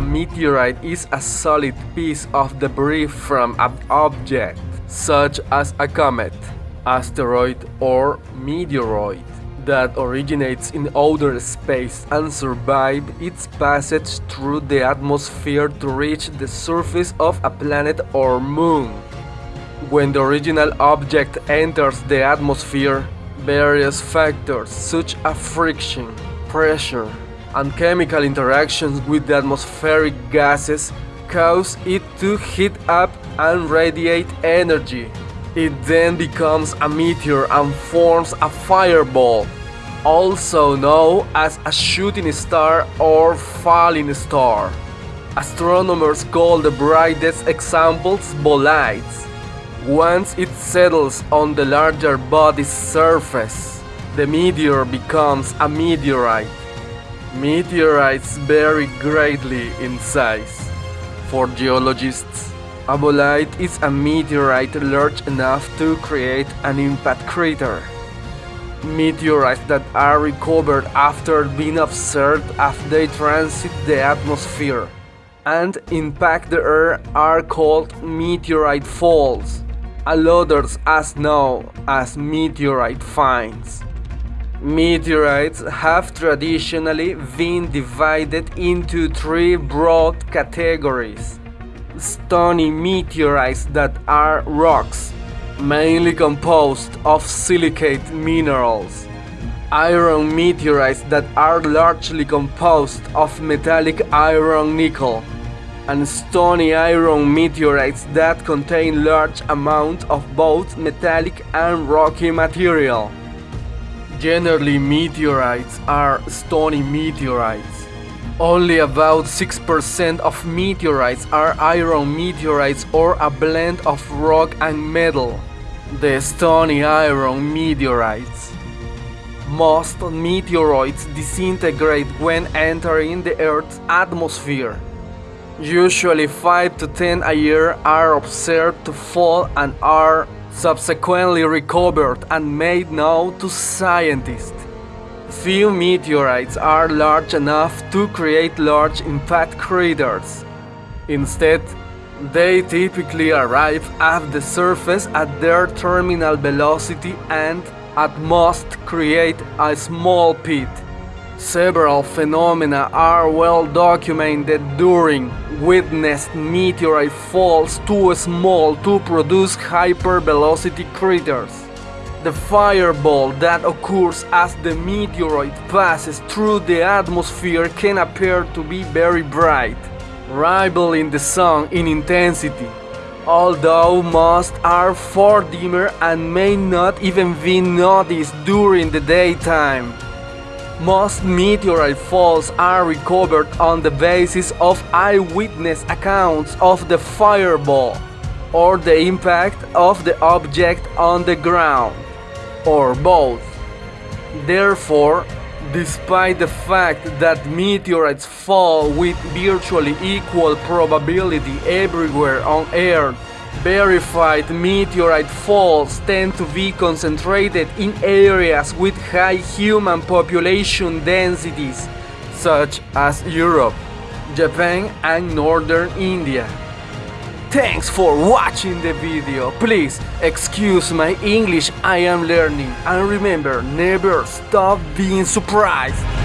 meteorite is a solid piece of debris from an object, such as a comet, asteroid or meteoroid, that originates in outer space and survive its passage through the atmosphere to reach the surface of a planet or moon. When the original object enters the atmosphere, various factors such as friction, pressure, and chemical interactions with the atmospheric gases cause it to heat up and radiate energy. It then becomes a meteor and forms a fireball, also known as a shooting star or falling star. Astronomers call the brightest examples bolides. Once it settles on the larger body's surface, the meteor becomes a meteorite. Meteorites vary greatly in size. For geologists, a bolide is a meteorite large enough to create an impact crater. Meteorites that are recovered after being observed as they transit the atmosphere and impact the air are called meteorite falls, and others as known as meteorite finds. Meteorites have traditionally been divided into three broad categories. Stony meteorites that are rocks, mainly composed of silicate minerals. Iron meteorites that are largely composed of metallic iron nickel. And stony iron meteorites that contain large amounts of both metallic and rocky material. Generally meteorites are stony meteorites. Only about 6% of meteorites are iron meteorites or a blend of rock and metal, the stony iron meteorites. Most meteoroids disintegrate when entering the Earth's atmosphere. Usually 5 to 10 a year are observed to fall and are subsequently recovered and made known to scientists. Few meteorites are large enough to create large impact craters. Instead, they typically arrive at the surface at their terminal velocity and, at most, create a small pit. Several phenomena are well documented during witnessed meteorite falls too small to produce hypervelocity craters. The fireball that occurs as the meteorite passes through the atmosphere can appear to be very bright, rivaling the sun in intensity, although most are far dimmer and may not even be noticed during the daytime. Most meteorite falls are recovered on the basis of eyewitness accounts of the fireball or the impact of the object on the ground, or both. Therefore, despite the fact that meteorites fall with virtually equal probability everywhere on Earth, Verified meteorite falls tend to be concentrated in areas with high human population densities, such as Europe, Japan and Northern India. Thanks for watching the video. Please excuse my English I am learning and remember never stop being surprised.